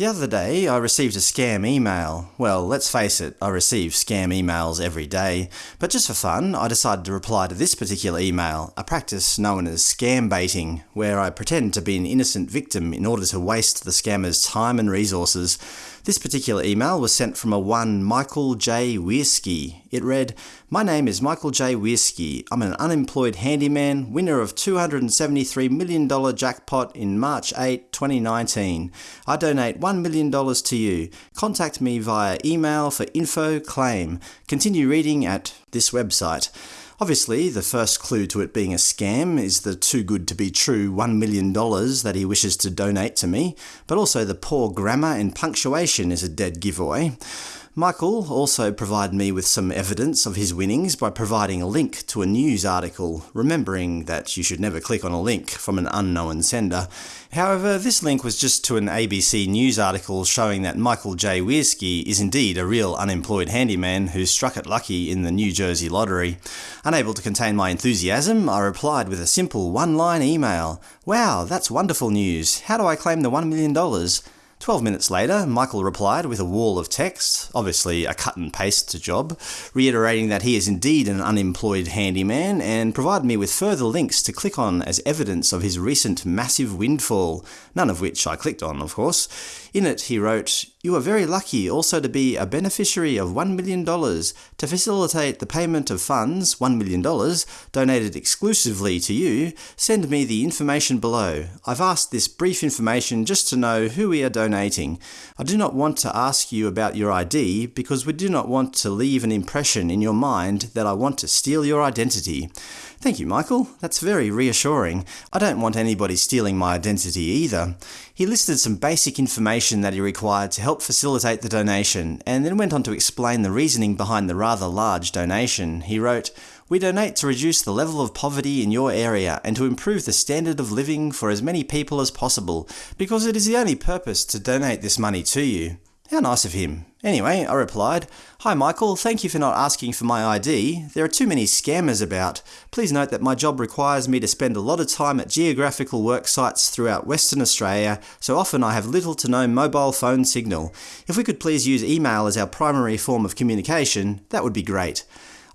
The other day, I received a scam email. Well, let's face it, I receive scam emails every day. But just for fun, I decided to reply to this particular email, a practice known as scam baiting, where I pretend to be an innocent victim in order to waste the scammer's time and resources. This particular email was sent from a one Michael J. Weirsky. It read, My name is Michael J. Weirsky. I'm an unemployed handyman, winner of $273 million jackpot in March 8, 2019. I donate $1 million to you. Contact me via email for info claim. Continue reading at this website. Obviously, the first clue to it being a scam is the too good to be true $1 million that he wishes to donate to me, but also the poor grammar and punctuation is a dead giveaway. Michael also provided me with some evidence of his winnings by providing a link to a news article, remembering that you should never click on a link from an unknown sender. However, this link was just to an ABC News article showing that Michael J. Weirsky is indeed a real unemployed handyman who struck it lucky in the New Jersey lottery. Unable to contain my enthusiasm, I replied with a simple one-line email. Wow, that's wonderful news. How do I claim the $1 million? Twelve minutes later, Michael replied with a wall of text, obviously a cut and paste job, reiterating that he is indeed an unemployed handyman and provided me with further links to click on as evidence of his recent massive windfall, none of which I clicked on, of course. In it, he wrote, You are very lucky also to be a beneficiary of $1 million. To facilitate the payment of funds, $1 million, donated exclusively to you, send me the information below. I've asked this brief information just to know who we are donating. I do not want to ask you about your ID because we do not want to leave an impression in your mind that I want to steal your identity. Thank you, Michael. That's very reassuring. I don't want anybody stealing my identity either. He listed some basic information that he required to help facilitate the donation, and then went on to explain the reasoning behind the rather large donation. He wrote, we donate to reduce the level of poverty in your area and to improve the standard of living for as many people as possible, because it is the only purpose to donate this money to you. How nice of him. Anyway, I replied, Hi Michael, thank you for not asking for my ID. There are too many scammers about. Please note that my job requires me to spend a lot of time at geographical work sites throughout Western Australia, so often I have little to no mobile phone signal. If we could please use email as our primary form of communication, that would be great.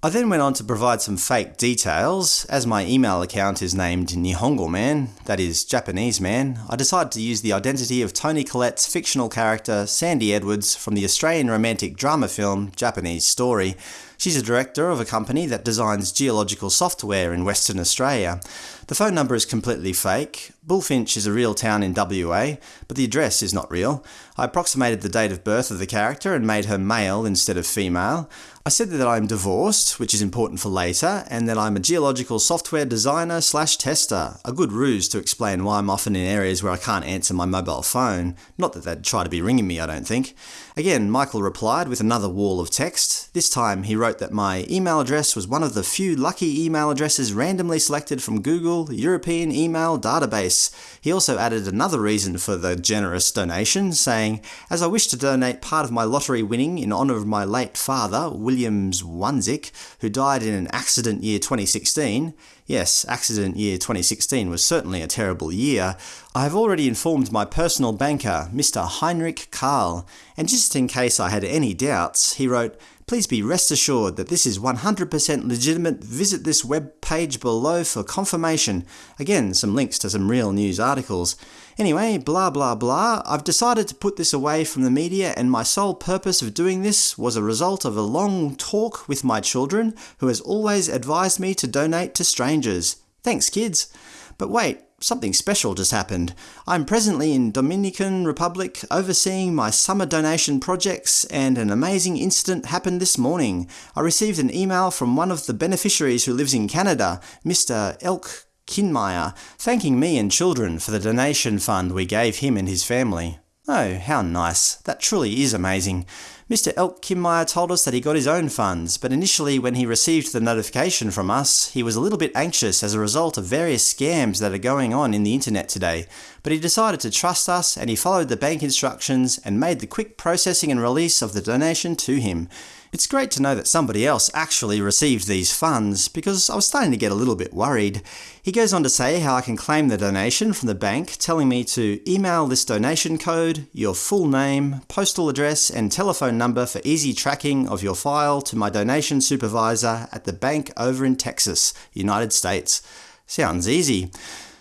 I then went on to provide some fake details. As my email account is named Nihongo Man, that is, Japanese man, I decided to use the identity of Toni Collette's fictional character, Sandy Edwards, from the Australian romantic drama film Japanese Story. She's a director of a company that designs geological software in Western Australia. The phone number is completely fake. Bullfinch is a real town in WA, but the address is not real. I approximated the date of birth of the character and made her male instead of female. I said that I'm divorced, which is important for later, and that I'm a geological software designer slash tester, a good ruse to explain why I'm often in areas where I can't answer my mobile phone. Not that they'd try to be ringing me, I don't think. Again, Michael replied with another wall of text. This time he wrote that my email address was one of the few lucky email addresses randomly selected from Google European Email Database. He also added another reason for the generous donation, saying, As I wish to donate part of my lottery winning in honour of my late father, Williams Wanzik, who died in an accident year 2016, Yes, accident year 2016 was certainly a terrible year. I have already informed my personal banker, Mr. Heinrich Karl, and just in case I had any doubts, he wrote, Please be rest assured that this is 100% legitimate. Visit this web page below for confirmation. Again, some links to some real news articles. Anyway, blah blah blah, I've decided to put this away from the media and my sole purpose of doing this was a result of a long talk with my children, who has always advised me to donate to strangers. Thanks kids. But wait, something special just happened. I'm presently in Dominican Republic overseeing my summer donation projects and an amazing incident happened this morning. I received an email from one of the beneficiaries who lives in Canada, Mr. Elk Kinmeyer, thanking me and children for the donation fund we gave him and his family. Oh, how nice. That truly is amazing. Mr. Elk Kinmeyer told us that he got his own funds, but initially when he received the notification from us, he was a little bit anxious as a result of various scams that are going on in the internet today. But he decided to trust us and he followed the bank instructions and made the quick processing and release of the donation to him. It's great to know that somebody else actually received these funds, because I was starting to get a little bit worried. He goes on to say how I can claim the donation from the bank, telling me to email this donation code, your full name, postal address, and telephone number for easy tracking of your file to my donation supervisor at the bank over in Texas, United States. Sounds easy.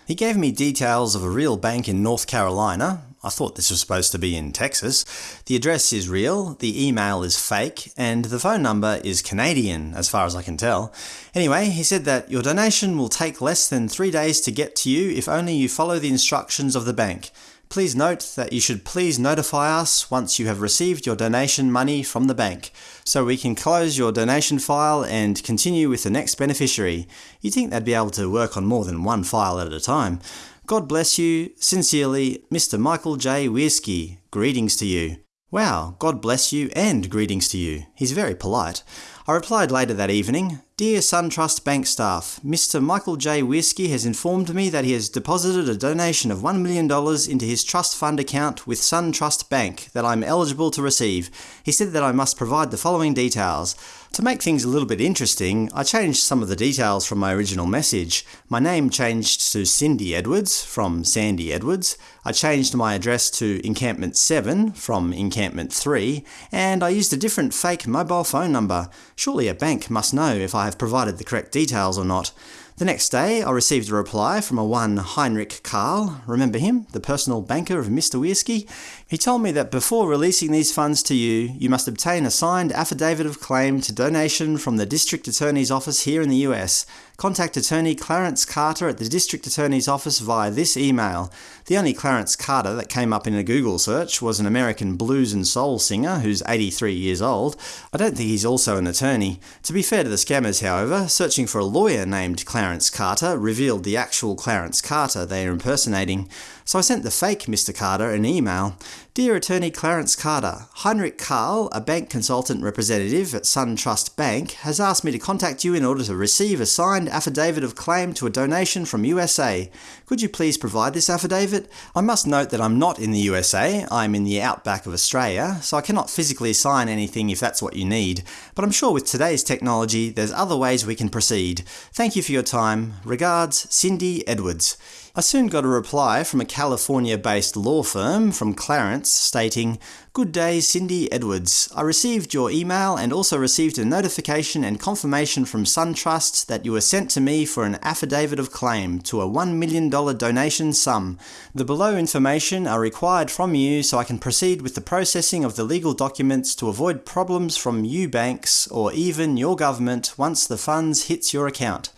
He gave me details of a real bank in North Carolina. I thought this was supposed to be in Texas. The address is real, the email is fake, and the phone number is Canadian, as far as I can tell. Anyway, he said that your donation will take less than three days to get to you if only you follow the instructions of the bank. Please note that you should please notify us once you have received your donation money from the bank, so we can close your donation file and continue with the next beneficiary. You'd think they'd be able to work on more than one file at a time. God bless you. Sincerely, Mr. Michael J. Weirsky. Greetings to you. Wow, God bless you and greetings to you. He's very polite. I replied later that evening, Dear SunTrust Bank staff, Mr. Michael J. Weirsky has informed me that he has deposited a donation of $1 million into his trust fund account with SunTrust Bank that I'm eligible to receive. He said that I must provide the following details. To make things a little bit interesting, I changed some of the details from my original message. My name changed to Cindy Edwards from Sandy Edwards. I changed my address to Encampment 7 from Encampment 3, and I used a different fake mobile phone number. Surely a bank must know if I have provided the correct details or not. The next day, I received a reply from a one Heinrich Karl. Remember him? The personal banker of Mr. Weirsky? He told me that before releasing these funds to you, you must obtain a signed affidavit of claim to donation from the District Attorney's Office here in the US. Contact Attorney Clarence Carter at the District Attorney's Office via this email. The only Clarence Carter that came up in a Google search was an American blues and soul singer who's 83 years old. I don't think he's also an attorney. To be fair to the scammers, however, searching for a lawyer named Clarence Carter revealed the actual Clarence Carter they are impersonating. So I sent the fake Mr. Carter an email. Dear Attorney Clarence Carter, Heinrich Karl, a bank consultant representative at SunTrust Bank, has asked me to contact you in order to receive a signed affidavit of claim to a donation from USA. Could you please provide this affidavit? I must note that I'm not in the USA, I'm in the outback of Australia, so I cannot physically sign anything if that's what you need. But I'm sure with today's technology, there's other ways we can proceed. Thank you for your time. Regards, Cindy Edwards. I soon got a reply from a California-based law firm from Clarence stating, Good day, Cindy Edwards. I received your email and also received a notification and confirmation from SunTrust that you were sent to me for an affidavit of claim to a $1 million donation sum. The below information are required from you so I can proceed with the processing of the legal documents to avoid problems from you banks or even your government once the funds hits your account.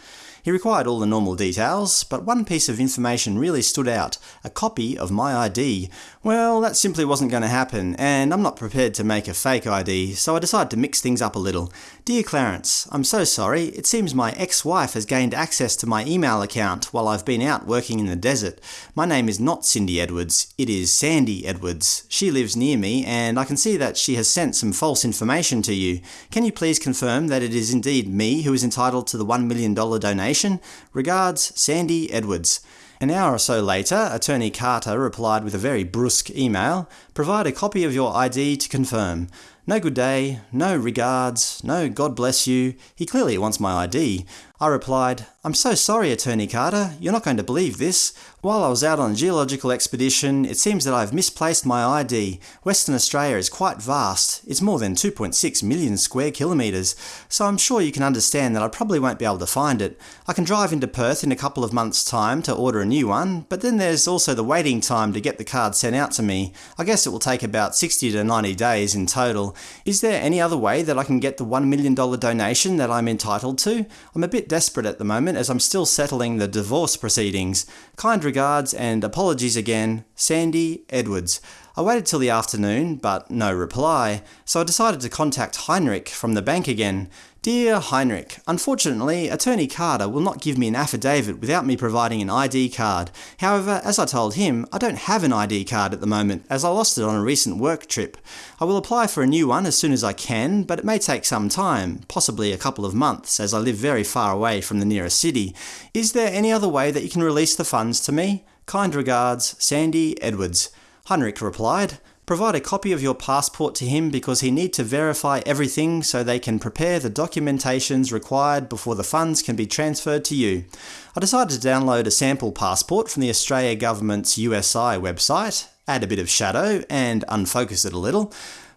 He required all the normal details, but one piece of information really stood out – a copy of my ID. Well, that simply wasn't going to happen, and I'm not prepared to make a fake ID, so I decided to mix things up a little. Dear Clarence, I'm so sorry, it seems my ex-wife has gained access to my email account while I've been out working in the desert. My name is not Cindy Edwards, it is Sandy Edwards. She lives near me, and I can see that she has sent some false information to you. Can you please confirm that it is indeed me who is entitled to the $1 million donation? Regards, Sandy Edwards. An hour or so later, Attorney Carter replied with a very brusque email, Provide a copy of your ID to confirm. No good day, no regards, no God bless you. He clearly wants my ID. I replied, I'm so sorry, Attorney Carter, you're not going to believe this. While I was out on a geological expedition, it seems that I've misplaced my ID. Western Australia is quite vast. It's more than 2.6 million square kilometres, so I'm sure you can understand that I probably won't be able to find it. I can drive into Perth in a couple of months' time to order a new one, but then there's also the waiting time to get the card sent out to me. I guess it will take about 60 to 90 days in total. Is there any other way that I can get the $1 million donation that I'm entitled to? I'm a bit desperate at the moment as I'm still settling the divorce proceedings. Kind regards and apologies again, Sandy Edwards. I waited till the afternoon, but no reply, so I decided to contact Heinrich from the bank again. Dear Heinrich, unfortunately, Attorney Carter will not give me an affidavit without me providing an ID card. However, as I told him, I don't have an ID card at the moment, as I lost it on a recent work trip. I will apply for a new one as soon as I can, but it may take some time, possibly a couple of months, as I live very far away from the nearest city. Is there any other way that you can release the funds to me? Kind regards, Sandy Edwards. Heinrich replied, Provide a copy of your passport to him because he need to verify everything so they can prepare the documentations required before the funds can be transferred to you. I decided to download a sample passport from the Australia Government's USI website, add a bit of shadow, and unfocus it a little.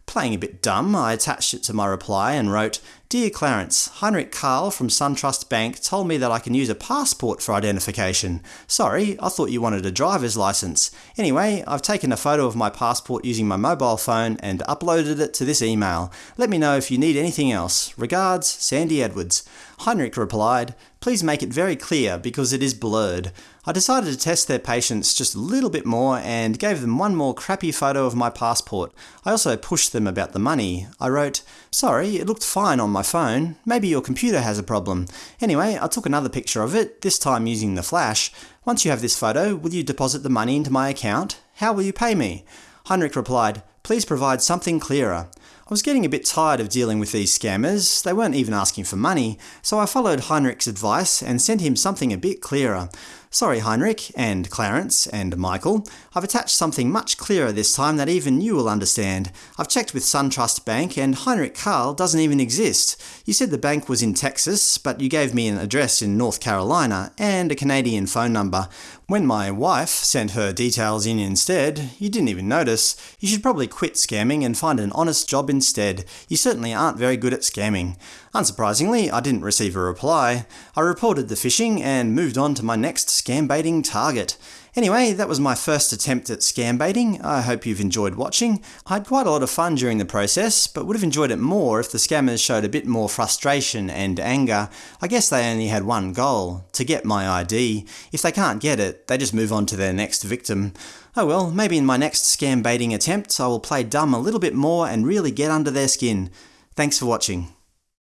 Playing a bit dumb, I attached it to my reply and wrote, Dear Clarence, Heinrich Karl from SunTrust Bank told me that I can use a passport for identification. Sorry, I thought you wanted a driver's license. Anyway, I've taken a photo of my passport using my mobile phone and uploaded it to this email. Let me know if you need anything else. Regards, Sandy Edwards. Heinrich replied, Please make it very clear because it is blurred. I decided to test their patience just a little bit more and gave them one more crappy photo of my passport. I also pushed them about the money. I wrote, Sorry, it looked fine on my phone. Maybe your computer has a problem. Anyway, I took another picture of it, this time using the flash. Once you have this photo, will you deposit the money into my account? How will you pay me? Heinrich replied, Please provide something clearer. I was getting a bit tired of dealing with these scammers, they weren't even asking for money, so I followed Heinrich's advice and sent him something a bit clearer. Sorry Heinrich, and Clarence, and Michael, I've attached something much clearer this time that even you will understand. I've checked with SunTrust Bank and Heinrich Karl doesn't even exist. You said the bank was in Texas, but you gave me an address in North Carolina, and a Canadian phone number. When my wife sent her details in instead, you didn't even notice. You should probably quit scamming and find an honest job instead. You certainly aren't very good at scamming. Unsurprisingly, I didn't receive a reply. I reported the phishing and moved on to my next scam baiting target. Anyway, that was my first attempt at scam baiting. I hope you've enjoyed watching. I had quite a lot of fun during the process, but would have enjoyed it more if the scammers showed a bit more frustration and anger. I guess they only had one goal, to get my ID. If they can't get it, they just move on to their next victim. Oh well, maybe in my next scam baiting attempt I will play dumb a little bit more and really get under their skin. Thanks for watching.